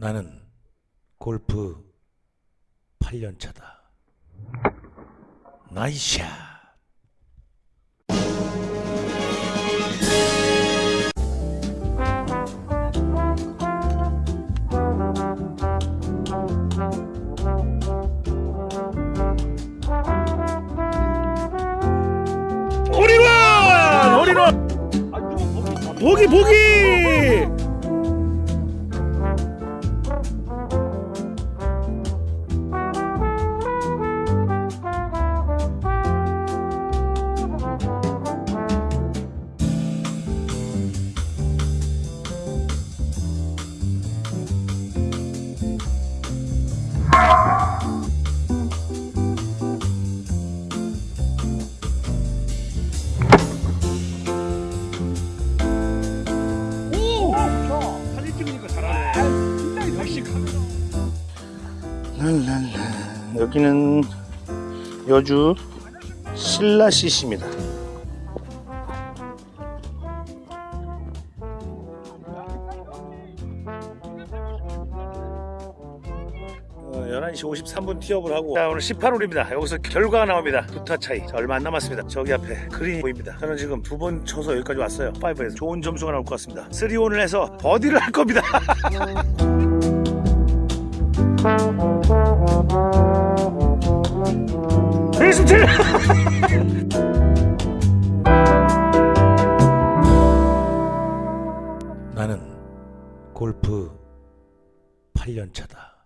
나는 골프 8년 차다. 나이샷. 홀인원! 홀인원! 보기 보기! 랄랄라. 여기는 여주 신라시시입니다. 어, 11시 53분 티업을 하고 자 오늘 18홀입니다 여기서 결과가 나옵니다 두타 차이 자, 얼마 안 남았습니다 저기 앞에 그린이 보입니다 저는 지금 두 번 쳐서 여기까지 왔어요 5에서 좋은 점수가 나올 것 같습니다 3온을 해서 버디를 할 겁니다 베이스트 나는 골프 8년 차다